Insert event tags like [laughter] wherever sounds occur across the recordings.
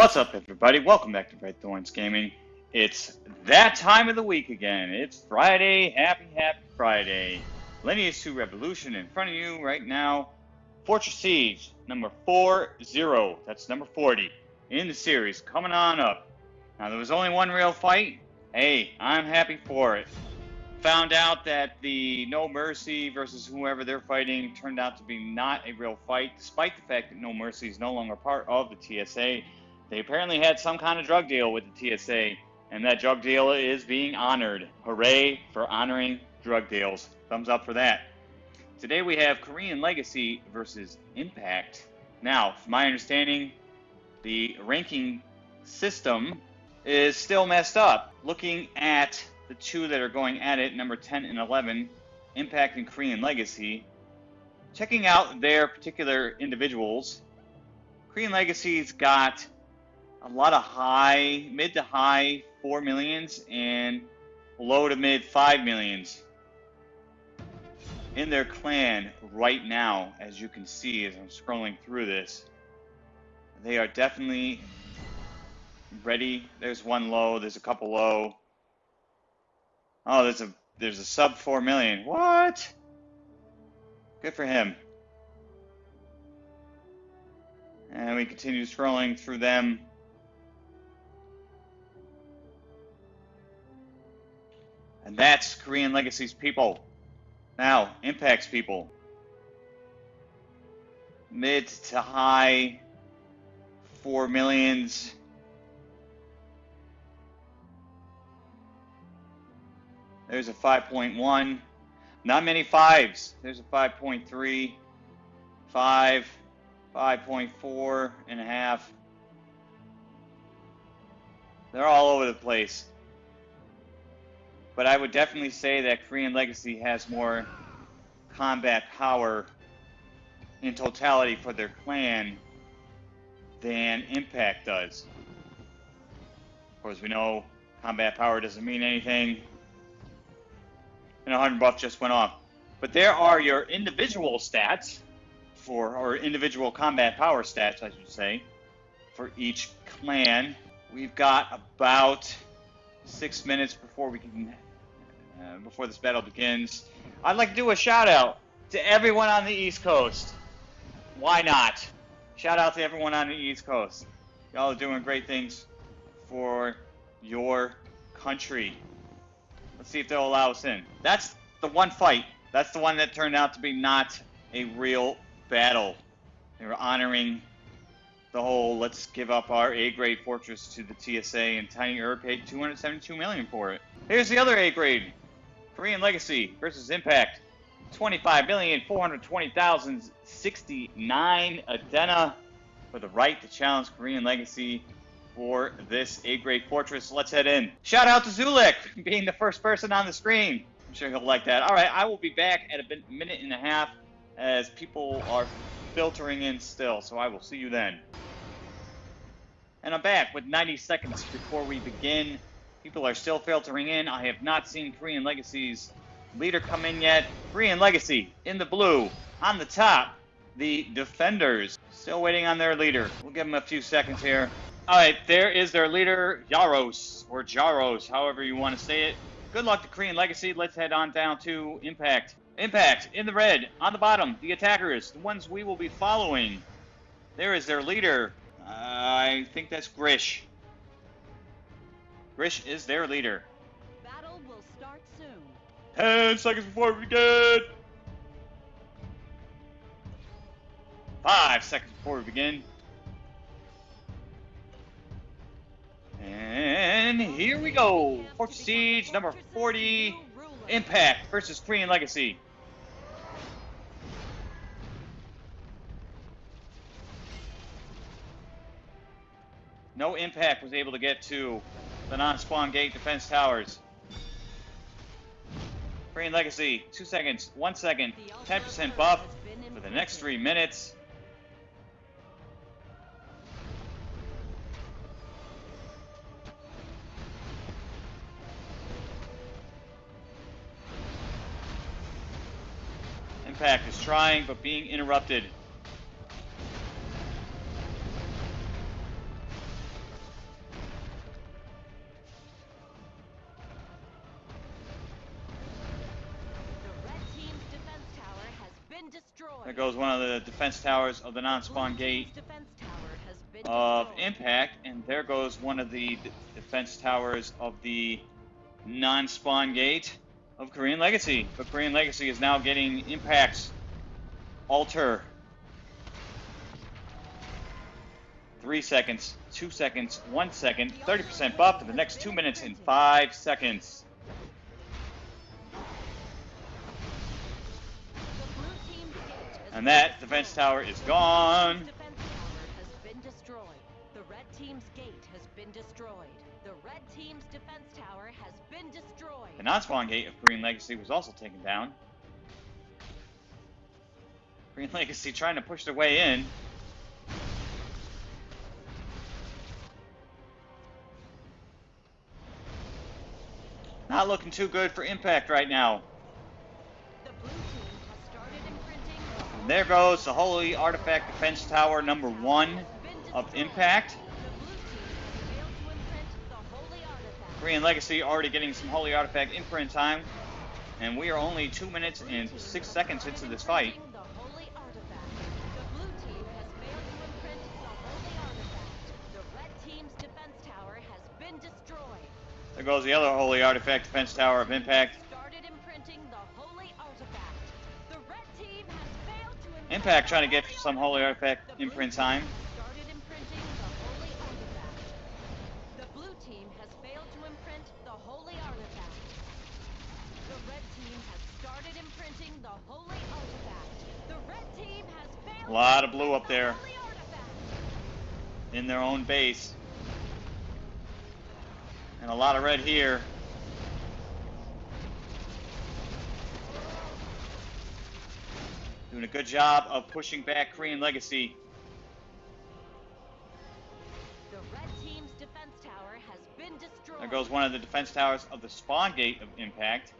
What's up, everybody? Welcome back to Red Thorns Gaming. It's that time of the week again. It's Friday. Happy, happy Friday. Lineage 2 Revolution in front of you right now. Fortress Siege, number 4-0. That's number 40 in the series, coming on up. Now, there was only one real fight. Hey, I'm happy for it. Found out that the No Mercy versus whoever they're fighting turned out to be not a real fight, despite the fact that No Mercy is no longer part of the TSA. They apparently had some kind of drug deal with the TSA, and that drug deal is being honored. Hooray for honoring drug deals. Thumbs up for that. Today we have Korean Legacy versus Impact. Now, from my understanding, the ranking system is still messed up. Looking at the two that are going at it, number 10 and 11, Impact and Korean Legacy, checking out their particular individuals, Korean Legacy's got a lot of high, mid to high four millions and low to mid five millions in their clan right now, as you can see as I'm scrolling through this. They are definitely ready. There's one low, there's a couple low. Oh, there's a there's a sub four million. What? Good for him. And we continue scrolling through them. And that's Korean Legacy's people. Now, Impact's people. Mid to high four millions. There's a 5.1. Not many fives. There's a 5.3, 5, 5.4 and a half. They're all over the place. But I would definitely say that Korean Legacy has more combat power in totality for their clan than Impact does. Of course, we know combat power doesn't mean anything. And a 100 buff just went off. But there are your individual stats for, or individual combat power stats, I should say, for each clan. We've got about six minutes before we can uh, before this battle begins. I'd like to do a shout out to everyone on the East Coast. Why not? Shout out to everyone on the East Coast. Y'all are doing great things for your country. Let's see if they'll allow us in. That's the one fight. That's the one that turned out to be not a real battle. They were honoring the whole let's give up our A-grade fortress to the TSA and Tiny Herb paid 272 million for it. Here's the other A-grade Korean Legacy versus Impact. 25,420,069 Adena for the right to challenge Korean Legacy for this A-grade fortress. Let's head in. Shout out to Zulik [laughs] being the first person on the screen. I'm sure he'll like that. All right, I will be back at a minute and a half as people are filtering in still, so I will see you then. And I'm back with 90 seconds before we begin People are still filtering in. I have not seen Korean Legacy's leader come in yet. Korean Legacy in the blue. On the top, the defenders. Still waiting on their leader. We'll give them a few seconds here. All right, there is their leader, Yaros, or Jaros, however you want to say it. Good luck to Korean Legacy. Let's head on down to Impact. Impact, in the red, on the bottom, the attackers, the ones we will be following. There is their leader. Uh, I think that's Grish. Grish is their leader. Battle will start soon. Ten seconds before we begin. Five seconds before we begin. And here we go. Fortress Siege number 40. Impact versus Korean Legacy. No Impact was able to get to the non-spawn gate defense towers. Korean Legacy, two seconds, one second, 10% buff for the next three minutes. Impact is trying, but being interrupted the defense towers of the non-spawn gate defense tower has been of. Impact, and there goes one of the d- defense towers of the non-spawn gate of Korean Legacy. But Korean Legacy is now getting Impact's Altar. Three seconds, two seconds, one second, 30% buff for the next two minutes and five seconds. And that defense tower is gone. defense tower has been destroyed. The red team's gate has been destroyed. The red team's defense tower has been destroyed. The non-spawn gate of Korean Legacy was also taken down. Korean Legacy trying to push their way in. Not looking too good for Impact right now. There goes the Holy Artifact Defense Tower number one of. Impact. Korean Legacy already getting some Holy Artifact imprint time. And we are only two minutes and six seconds into this fight. There goes the other Holy Artifact Defense Tower of Impact. Imprinting the holy artifact. The red team has failed. A lot of blue up there. in their own base. And a lot of red here. Doing a good job of pushing back Korean Legacy. The red team's defense tower has been destroyed. There goes one of the defense towers of the spawn gate of Impact.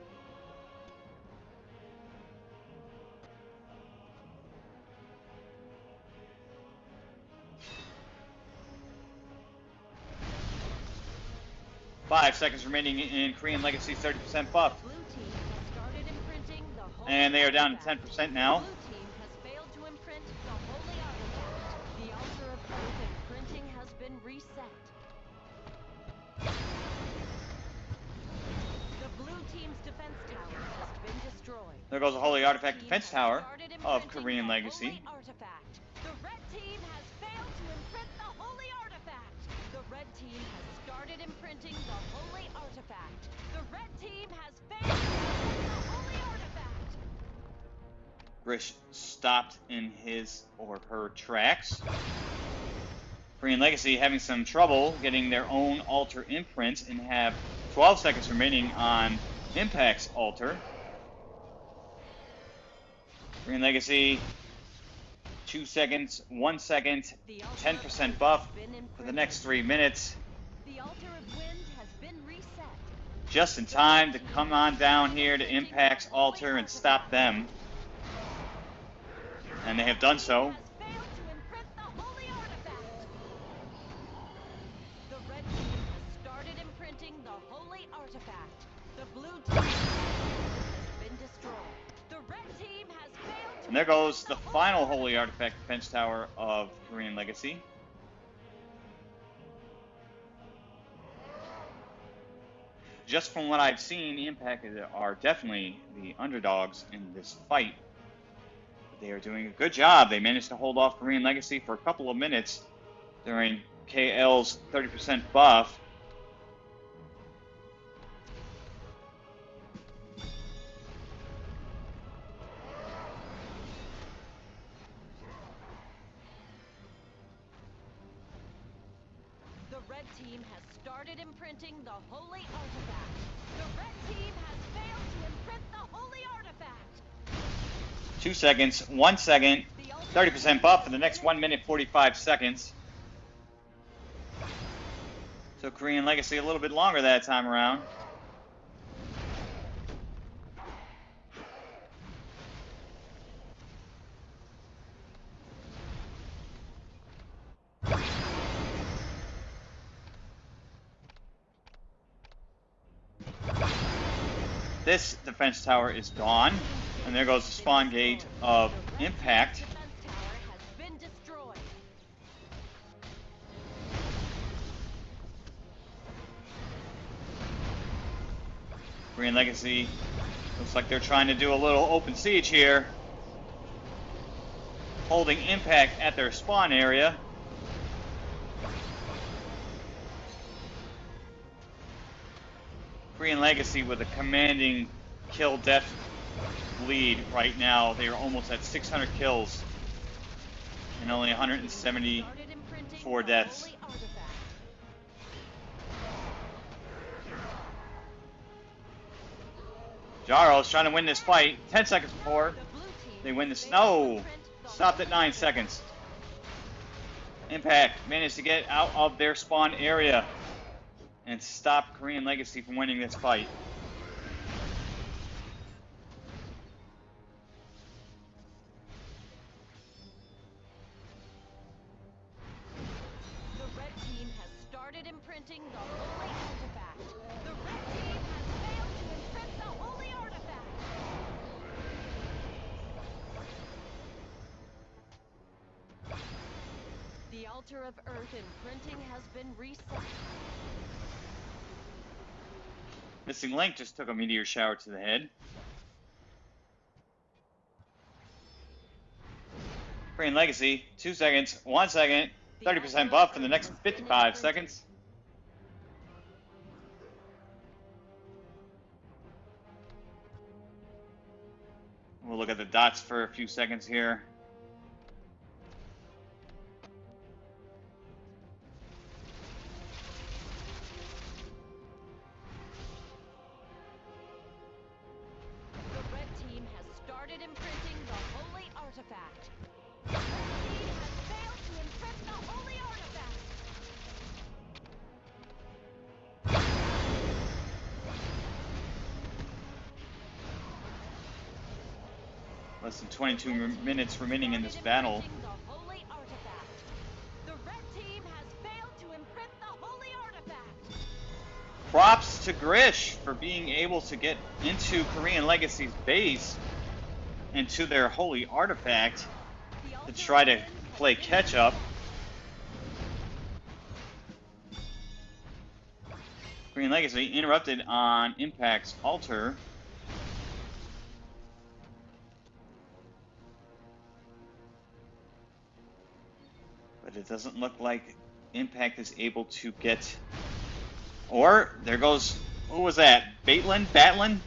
Five seconds remaining in Korean Legacy 30% buff. Blue team has started imprinting the holy And they are down to 10% now. There goes a Holy Artifact Defense Tower of Korean Legacy. The red team has failed to imprint the holy artifact. The red team has started imprinting the holy artifact. The red team has failed to the holy artifact. Grish stopped in his or her tracks. Korean Legacy having some trouble getting their own altar imprint and have 12 seconds remaining on Impact's altar. Korean Legacy, 2 seconds, 1 second, The altar of 10% buff for the next 3 minutes. The altar of wind has been reset. Just in time to come on down here to Impact's altar and stop them. And they have done so. Has failed to imprint the holy artifact. The red team has started imprinting the holy artifact. The blue team has been destroyed. And there goes the final Holy Artifact Defense Tower of Korean Legacy. Just from what I've seen, Impact are definitely the underdogs in this fight. They are doing a good job. They managed to hold off Korean Legacy for a couple of minutes during KL's 30% buff. The red team has started imprinting the holy artifact. The red team has failed to imprint the holy artifact. Two seconds, one second, 30% buff for the next 1 minute 45 seconds. So Korean Legacy a little bit longer that time around. This defense tower is gone. And there goes the spawn gate of Impact. Korean Legacy looks like they're trying to do a little open siege here. Holding Impact at their spawn area. Korean Legacy with a commanding kill death lead right now. They are almost at 600 kills and only 170 Started imprinting four the deaths. holy artifact. Jaro's trying to win this fight. 10 seconds before. The blue team They win this. No! Stopped at 9 seconds. Impact managed to get out of their spawn area and stop Korean Legacy from winning this fight. The red team has started imprinting the holy artifact. The red team has failed to imprint the holy artifact. The altar of earth imprinting has been reset. Missing Link just took a meteor shower to the head. Korean Legacy, 2 seconds, 1 second, 30% buff for the next 55 seconds. We'll look at the dots for a few seconds here. 22 minutes remaining in this battle. Props to Grish for being able to get into Korean Legacy's base and to their holy artifact to try to play catch up. Korean Legacy interrupted on Impact's altar. It doesn't look like Impact is able to get. Or there goes. Who was that? Baitlin? Batlin?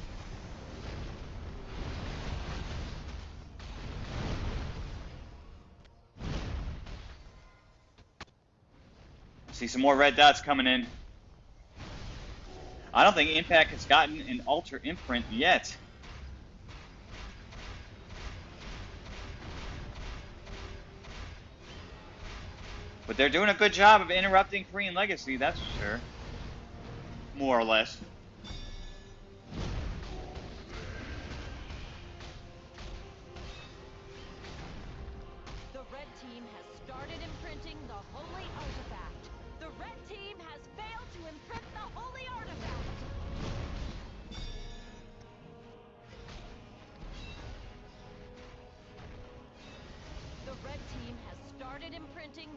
See some more red dots coming in. I don't think Impact has gotten an altar imprint yet. But they're doing a good job of interrupting Korean Legacy, that's for sure. More or less. The red team has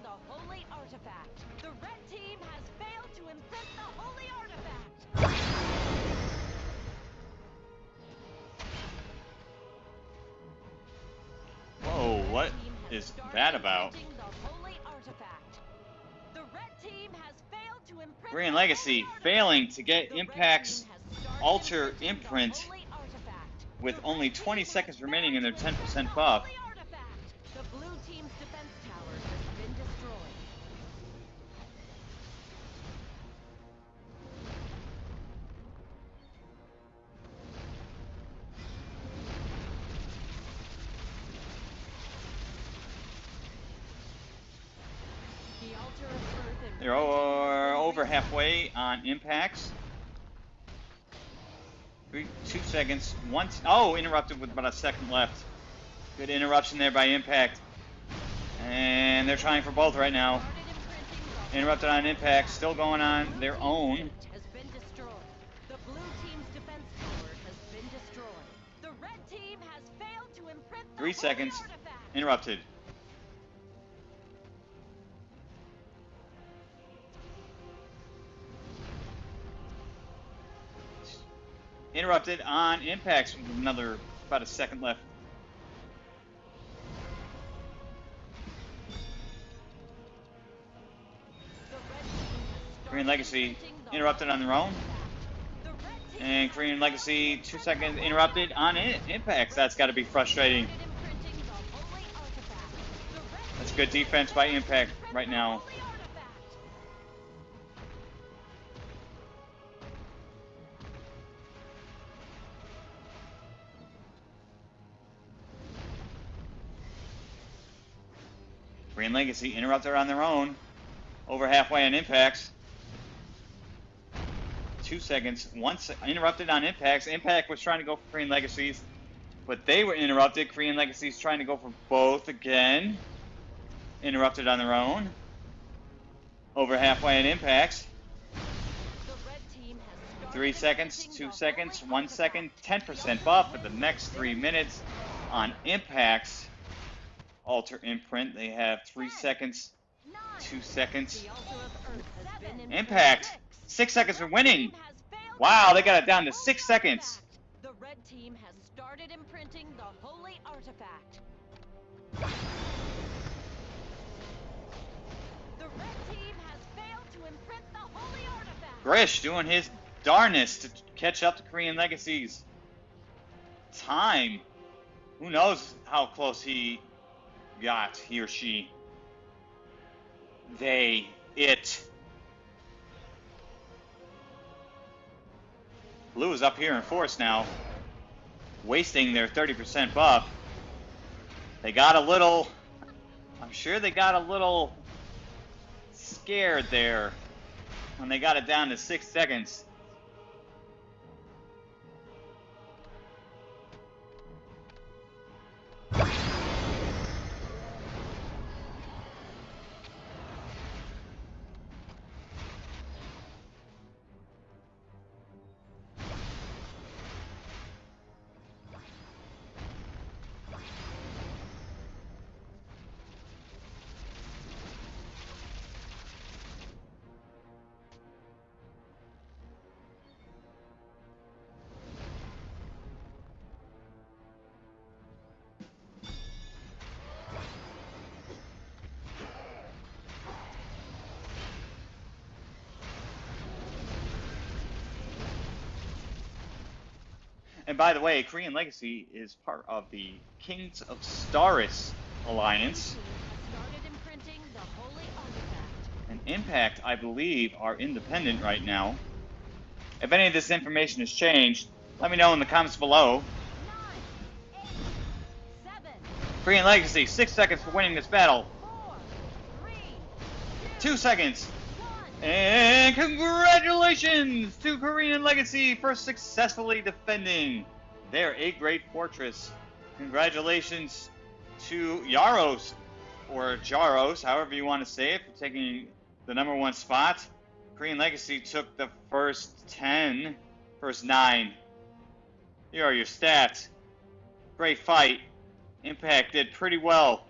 the holy artifact. The red team has failed to imprint the holy artifact. Whoa, what red team has is that about? imprinting The holy artifact. The red team has failed to imprint Korean Legacy failing to get The Impact's team has started altar imprint with only 20 seconds remaining in their 10% imprint the buff. On impacts. Three, two seconds. One. s- Oh, interrupted with about a second left. Good interruption there by impact. And they're trying for both right now. Started imprinting the Interrupted on impact. Still going on their own. gate has been Interrupted on impacts with another about a second left. Korean Legacy interrupted on their own. And Korean Legacy, two seconds interrupted on it. impacts. That's got to be frustrating. That's good defense by Impact right now. Korean Legacy interrupted on their own. Over halfway on impacts. Two seconds. Once interrupted on impacts. Impact was trying to go for Korean Legacies, but they were interrupted. Korean Legacies trying to go for both again. Interrupted on their own. Over halfway on impacts. Three seconds, two seconds, one second, 10% buff for the next three minutes on impacts. Altar imprint. They have three seconds, Nine. two seconds. The altar of Earth has been imprinted. Impact. Six. Six seconds for winning. Team has failed Wow, they got it down to six seconds. The red team has started imprinting the holy artifact. The red team has failed to imprint the holy artifact. Grish doing his darnest to catch up to Korean Legacies. Time. Who knows how close he got, he or she. They, it. Blue is up here in force now, wasting their 30% buff. They got a little, I'm sure they got a little scared there when they got it down to six seconds. And by the way, Korean Legacy is part of the Kings of Staris alliance. Started imprinting the holy artifact. And Impact, I believe, are independent right now. If any of this information has changed, let me know in the comments below. Nine, eight, seven, Korean Legacy, six seconds for winning this battle. four, three, Two seconds. And congratulations to Korean Legacy for successfully defending their A-grade fortress. Congratulations to Yaros, or Jaros, however you want to say it, for taking the number one spot. Korean Legacy took the first 10, first nine. Here are your stats. Great fight. Impact did pretty well,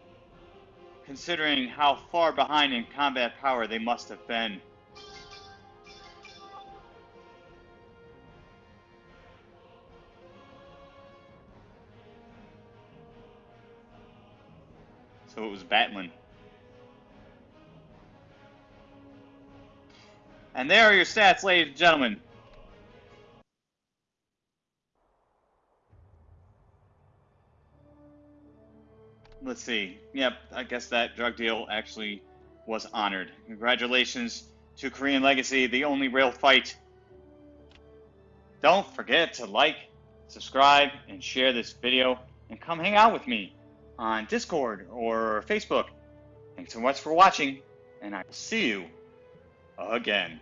considering how far behind in combat power they must have been. So it was battling. And there are your stats, ladies and gentlemen. Let's see. Yep, I guess that drug deal actually was honored. Congratulations to Korean Legacy, the only real fight. Don't forget to like, subscribe, and share this video, and come hang out with me on Discord or Facebook. Thanks so much for watching, and I will see you again.